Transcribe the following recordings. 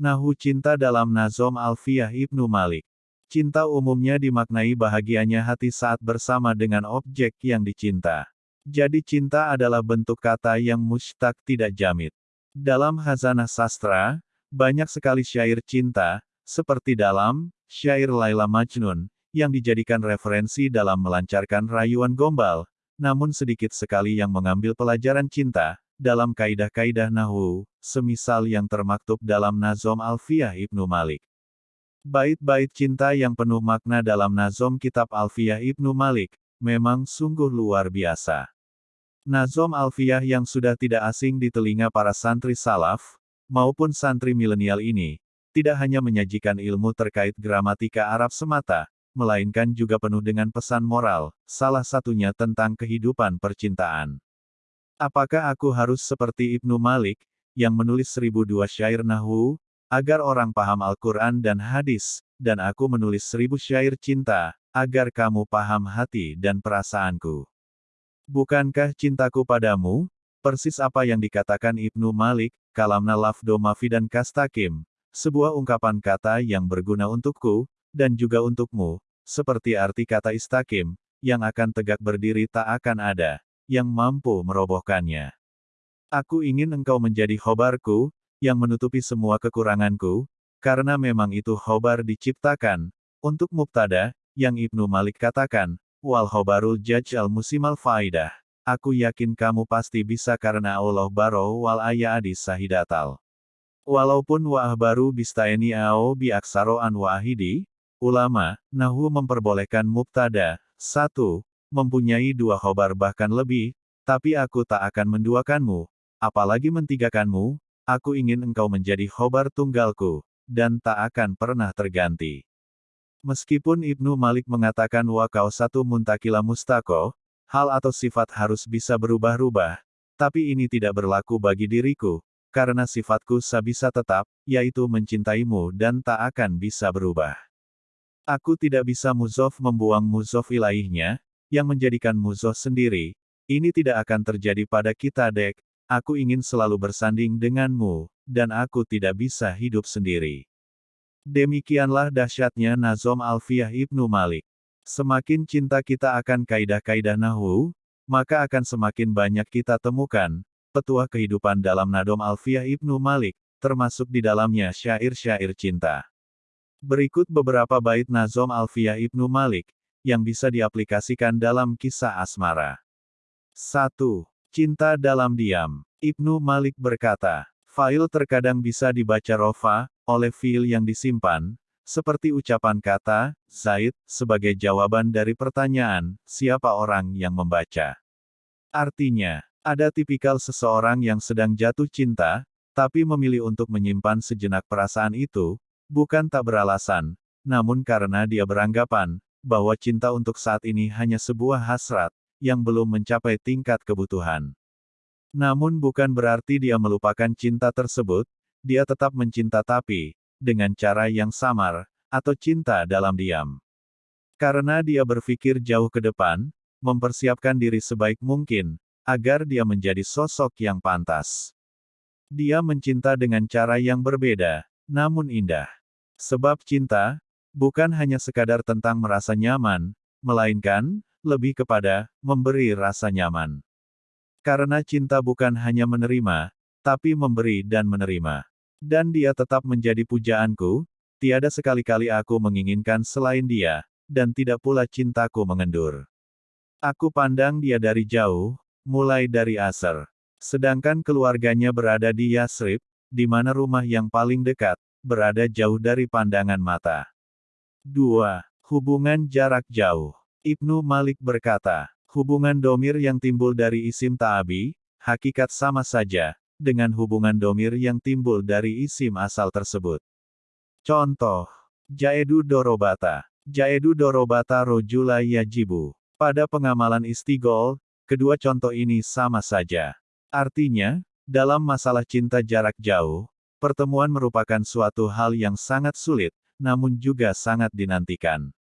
Nahu cinta dalam Nazom Alfiyah Ibnu Malik. Cinta umumnya dimaknai bahagianya hati saat bersama dengan objek yang dicinta. Jadi cinta adalah bentuk kata yang mushtaq tidak jamit. Dalam hazanah sastra, banyak sekali syair cinta, seperti dalam syair Laila Majnun, yang dijadikan referensi dalam melancarkan rayuan gombal, namun sedikit sekali yang mengambil pelajaran cinta, dalam kaidah-kaidah Nahu, semisal yang termaktub dalam Nazom Alfiyah Ibnu Malik. Bait-bait cinta yang penuh makna dalam Nazom Kitab Alfiyah Ibnu Malik, memang sungguh luar biasa. Nazom Alfiyah yang sudah tidak asing di telinga para santri salaf, maupun santri milenial ini, tidak hanya menyajikan ilmu terkait gramatika Arab semata, melainkan juga penuh dengan pesan moral, salah satunya tentang kehidupan percintaan. Apakah aku harus seperti Ibnu Malik, yang menulis seribu dua syair Nahu, agar orang paham Al-Quran dan hadis, dan aku menulis seribu syair cinta, agar kamu paham hati dan perasaanku. Bukankah cintaku padamu, persis apa yang dikatakan Ibnu Malik, kalamna lafdo mafi dan kastakim, sebuah ungkapan kata yang berguna untukku, dan juga untukmu, seperti arti kata istakim, yang akan tegak berdiri tak akan ada, yang mampu merobohkannya. Aku ingin engkau menjadi khobarku, yang menutupi semua kekuranganku, karena memang itu khobar diciptakan, untuk mubtada, yang Ibnu Malik katakan, wal khobarul jaj al musimal faidah. Aku yakin kamu pasti bisa karena Allah baro wal ayadi sahidatal. Walaupun wa'ah baru bistaeni ao bi aksaro an wa'ahidi, ulama, nahu memperbolehkan mubtada, satu, mempunyai dua khobar bahkan lebih, tapi aku tak akan menduakanmu, apalagi mentigakanmu, aku ingin engkau menjadi khobar tunggalku, dan tak akan pernah terganti. Meskipun Ibnu Malik mengatakan wa kau satu muntakila mustako, hal atau sifat harus bisa berubah-ubah, tapi ini tidak berlaku bagi diriku, karena sifatku sabisa tetap, yaitu mencintaimu dan tak akan bisa berubah. Aku tidak bisa muzof membuang muzof ilaihnya, yang menjadikan muzof sendiri, ini tidak akan terjadi pada kita dek, aku ingin selalu bersanding denganmu, dan aku tidak bisa hidup sendiri. Demikianlah dahsyatnya Nazom Alfiyah Ibnu Malik. Semakin cinta kita akan kaidah-kaidah Nahu, maka akan semakin banyak kita temukan, petuah kehidupan dalam Nadom Alfiyah Ibnu Malik, termasuk di dalamnya syair-syair cinta. Berikut beberapa bait Nazom Alfiyah Ibnu Malik, yang bisa diaplikasikan dalam kisah asmara. 1. Cinta dalam diam. Ibnu Malik berkata, File terkadang bisa dibaca rofa, oleh fil yang disimpan, seperti ucapan kata, Zaid, sebagai jawaban dari pertanyaan, siapa orang yang membaca. Artinya, ada tipikal seseorang yang sedang jatuh cinta, tapi memilih untuk menyimpan sejenak perasaan itu, bukan tak beralasan, namun karena dia beranggapan, bahwa cinta untuk saat ini hanya sebuah hasrat, yang belum mencapai tingkat kebutuhan. Namun bukan berarti dia melupakan cinta tersebut, dia tetap mencinta tapi, dengan cara yang samar, atau cinta dalam diam. Karena dia berpikir jauh ke depan, mempersiapkan diri sebaik mungkin, agar dia menjadi sosok yang pantas. Dia mencinta dengan cara yang berbeda, namun indah. Sebab cinta, bukan hanya sekadar tentang merasa nyaman, melainkan, lebih kepada, memberi rasa nyaman. Karena cinta bukan hanya menerima, tapi memberi dan menerima. Dan dia tetap menjadi pujaanku, tiada sekali-kali aku menginginkan selain dia, dan tidak pula cintaku mengendur. Aku pandang dia dari jauh, mulai dari Aser. Sedangkan keluarganya berada di Yasrib, di mana rumah yang paling dekat, berada jauh dari pandangan mata. 2. Hubungan jarak jauh. Ibnu Malik berkata, hubungan domir yang timbul dari isim ta'abi, hakikat sama saja, dengan hubungan domir yang timbul dari isim asal tersebut. Contoh, Jaedu Dorobata. Jaedu Dorobata Rojula Yajibu. Pada pengamalan istigol, kedua contoh ini sama saja. Artinya, dalam masalah cinta jarak jauh, pertemuan merupakan suatu hal yang sangat sulit, namun juga sangat dinantikan.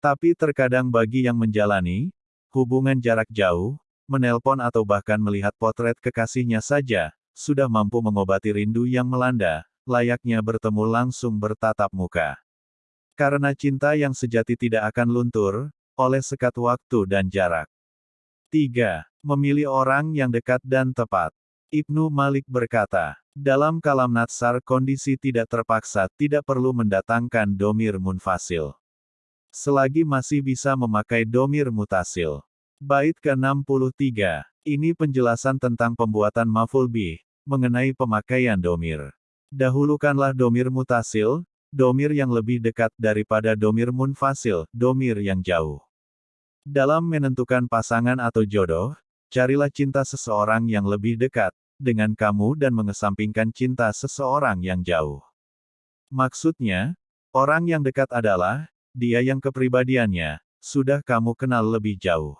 Tapi terkadang bagi yang menjalani hubungan jarak jauh, menelpon atau bahkan melihat potret kekasihnya saja, sudah mampu mengobati rindu yang melanda, layaknya bertemu langsung bertatap muka. Karena cinta yang sejati tidak akan luntur, oleh sekat waktu dan jarak. 3. Memilih orang yang dekat dan tepat. Ibnu Malik berkata, dalam kalam natsar kondisi tidak terpaksa tidak perlu mendatangkan domir munfasil. Selagi masih bisa memakai domir mutasil. Bait ke-63. Ini penjelasan tentang pembuatan maful bih, mengenai pemakaian domir. Dahulukanlah domir mutasil, domir yang lebih dekat daripada domir munfasil, domir yang jauh. Dalam menentukan pasangan atau jodoh, carilah cinta seseorang yang lebih dekat dengan kamu dan mengesampingkan cinta seseorang yang jauh. Maksudnya, orang yang dekat adalah dia yang kepribadiannya sudah kamu kenal lebih jauh.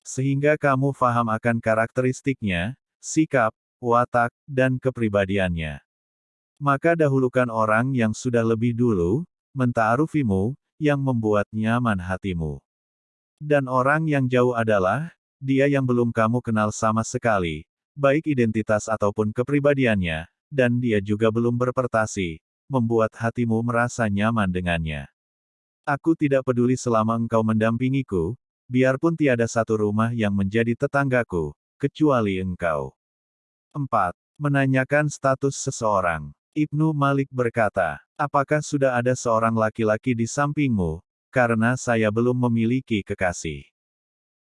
Sehingga kamu faham akan karakteristiknya, sikap, watak, dan kepribadiannya. Maka dahulukan orang yang sudah lebih dulu, mentaarufimu, yang membuat nyaman hatimu. Dan orang yang jauh adalah, dia yang belum kamu kenal sama sekali, baik identitas ataupun kepribadiannya, dan dia juga belum berpertasi, membuat hatimu merasa nyaman dengannya. Aku tidak peduli selama engkau mendampingiku, biarpun tiada satu rumah yang menjadi tetanggaku, kecuali engkau. 4. Menanyakan status seseorang. Ibnu Malik berkata, apakah sudah ada seorang laki-laki di sampingmu, karena saya belum memiliki kekasih.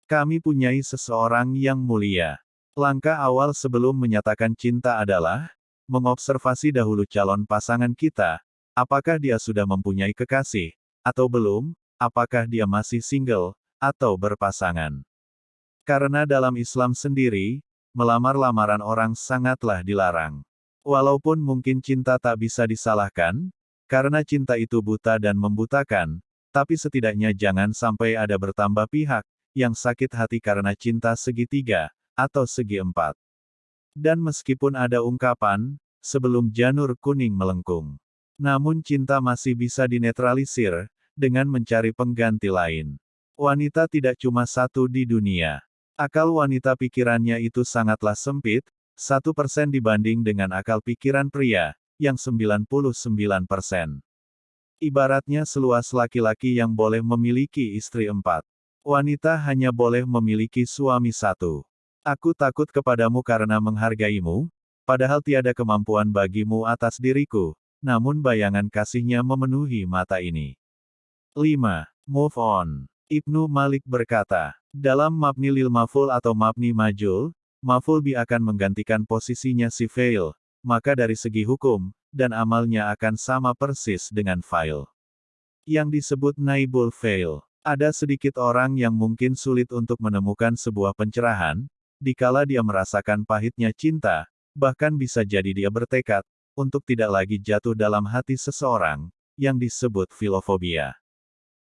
Kami punyai seseorang yang mulia. Langkah awal sebelum menyatakan cinta adalah, mengobservasi dahulu calon pasangan kita, apakah dia sudah mempunyai kekasih, atau belum, apakah dia masih single, atau berpasangan. Karena dalam Islam sendiri, melamar lamaran orang sangatlah dilarang. Walaupun mungkin cinta tak bisa disalahkan, karena cinta itu buta dan membutakan, tapi setidaknya jangan sampai ada bertambah pihak, yang sakit hati karena cinta segitiga, atau segi empat. Dan meskipun ada ungkapan, sebelum janur kuning melengkung. Namun cinta masih bisa dinetralisir, dengan mencari pengganti lain. Wanita tidak cuma satu di dunia. Akal wanita pikirannya itu sangatlah sempit, satu persen dibanding dengan akal pikiran pria, yang 99 persen. Ibaratnya seluas laki-laki yang boleh memiliki istri empat. Wanita hanya boleh memiliki suami satu. Aku takut kepadamu karena menghargaimu, padahal tiada kemampuan bagimu atas diriku, namun bayangan kasihnya memenuhi mata ini. 5. Move on. Ibnu Malik berkata, dalam mabni lil maful atau mabni majul, Mafulbi akan menggantikan posisinya si fail, maka dari segi hukum, dan amalnya akan sama persis dengan file. Yang disebut naibul fail. Ada sedikit orang yang mungkin sulit untuk menemukan sebuah pencerahan, dikala dia merasakan pahitnya cinta, bahkan bisa jadi dia bertekad, untuk tidak lagi jatuh dalam hati seseorang, yang disebut filofobia.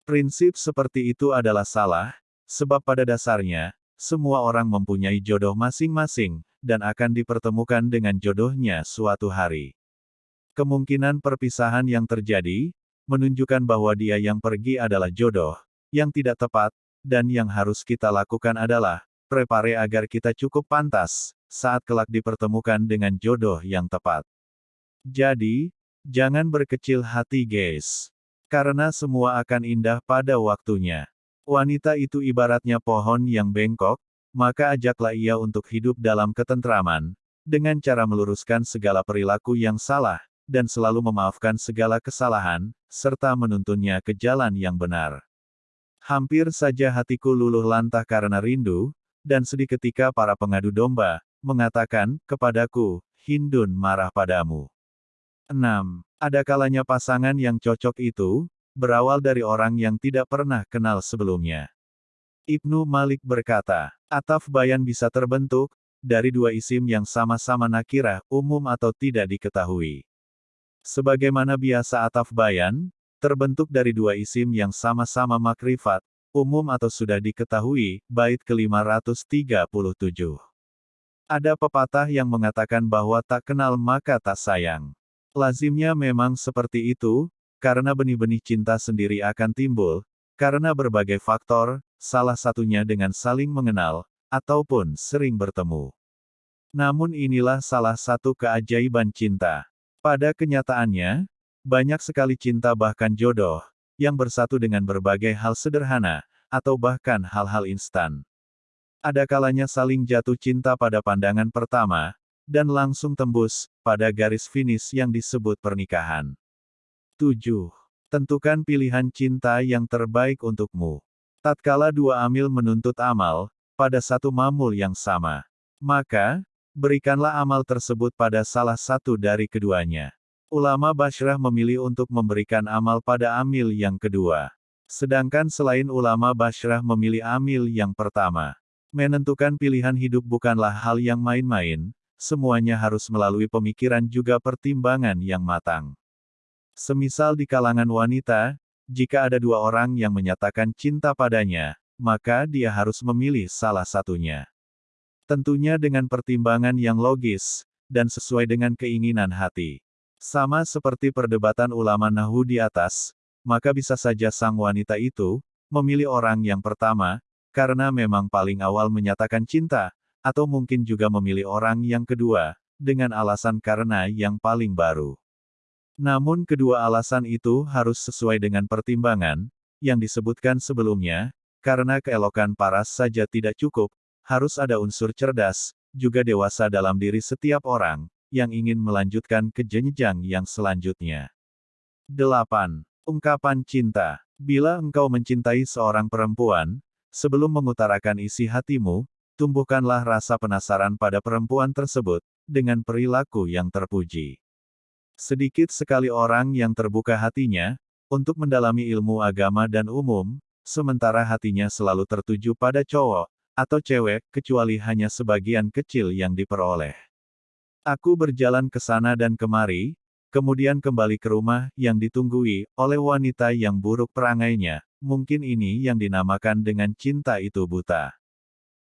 Prinsip seperti itu adalah salah, sebab pada dasarnya, semua orang mempunyai jodoh masing-masing, dan akan dipertemukan dengan jodohnya suatu hari. Kemungkinan perpisahan yang terjadi, menunjukkan bahwa dia yang pergi adalah jodoh, yang tidak tepat, dan yang harus kita lakukan adalah, prepare agar kita cukup pantas, saat kelak dipertemukan dengan jodoh yang tepat. Jadi, jangan berkecil hati guys. Karena semua akan indah pada waktunya. Wanita itu ibaratnya pohon yang bengkok, maka ajaklah ia untuk hidup dalam ketentraman, dengan cara meluruskan segala perilaku yang salah, dan selalu memaafkan segala kesalahan, serta menuntunnya ke jalan yang benar. Hampir saja hatiku luluh lantah karena rindu, dan sedih ketika para pengadu domba, mengatakan, kepadaku, Hindun marah padamu. 6. Ada kalanya pasangan yang cocok itu, berawal dari orang yang tidak pernah kenal sebelumnya. Ibnu Malik berkata, ataf bayan bisa terbentuk, dari dua isim yang sama-sama nakirah, umum atau tidak diketahui. Sebagaimana biasa ataf bayan, terbentuk dari dua isim yang sama-sama makrifat, umum atau sudah diketahui, bait ke-537. Ada pepatah yang mengatakan bahwa tak kenal maka tak sayang. Lazimnya memang seperti itu, karena benih-benih cinta sendiri akan timbul, karena berbagai faktor, salah satunya dengan saling mengenal, ataupun sering bertemu. Namun inilah salah satu keajaiban cinta. Pada kenyataannya, banyak sekali cinta bahkan jodoh, yang bersatu dengan berbagai hal sederhana, atau bahkan hal-hal instan. Ada kalanya saling jatuh cinta pada pandangan pertama, dan langsung tembus, pada garis finish yang disebut pernikahan. 7. Tentukan pilihan cinta yang terbaik untukmu. Tatkala dua amil menuntut amal, pada satu mamul yang sama. Maka, berikanlah amal tersebut pada salah satu dari keduanya. Ulama Bashrah memilih untuk memberikan amal pada amil yang kedua. Sedangkan selain ulama Bashrah memilih amil yang pertama. Menentukan pilihan hidup bukanlah hal yang main-main, semuanya harus melalui pemikiran juga pertimbangan yang matang. Semisal di kalangan wanita, jika ada dua orang yang menyatakan cinta padanya, maka dia harus memilih salah satunya. Tentunya dengan pertimbangan yang logis, dan sesuai dengan keinginan hati. Sama seperti perdebatan ulama Nahu di atas, maka bisa saja sang wanita itu, memilih orang yang pertama, karena memang paling awal menyatakan cinta, atau mungkin juga memilih orang yang kedua, dengan alasan karena yang paling baru. Namun kedua alasan itu harus sesuai dengan pertimbangan, yang disebutkan sebelumnya, karena keelokan paras saja tidak cukup, harus ada unsur cerdas, juga dewasa dalam diri setiap orang, yang ingin melanjutkan ke jenjang yang selanjutnya. 8. Ungkapan cinta. Bila engkau mencintai seorang perempuan, sebelum mengutarakan isi hatimu, tumbuhkanlah rasa penasaran pada perempuan tersebut, dengan perilaku yang terpuji. Sedikit sekali orang yang terbuka hatinya, untuk mendalami ilmu agama dan umum, sementara hatinya selalu tertuju pada cowok, atau cewek, kecuali hanya sebagian kecil yang diperoleh. Aku berjalan ke sana dan kemari, kemudian kembali ke rumah yang ditunggui oleh wanita yang buruk perangainya, mungkin ini yang dinamakan dengan cinta itu buta.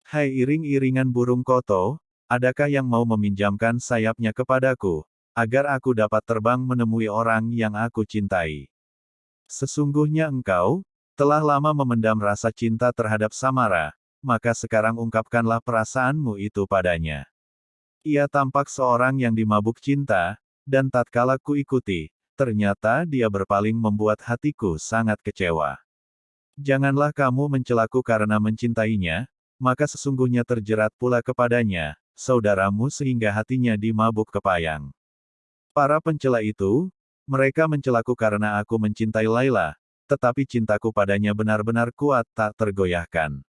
Hai iring-iringan burung koto, adakah yang mau meminjamkan sayapnya kepadaku, agar aku dapat terbang menemui orang yang aku cintai? Sesungguhnya engkau, telah lama memendam rasa cinta terhadap Samara, maka sekarang ungkapkanlah perasaanmu itu padanya. Ia tampak seorang yang dimabuk cinta, dan tatkala ku ikuti, ternyata dia berpaling membuat hatiku sangat kecewa. Janganlah kamu mencelaku karena mencintainya, maka sesungguhnya terjerat pula kepadanya, saudaramu sehingga hatinya dimabuk kepayang. Para pencela itu, mereka mencelaku karena aku mencintai Laila, tetapi cintaku padanya benar-benar kuat tak tergoyahkan.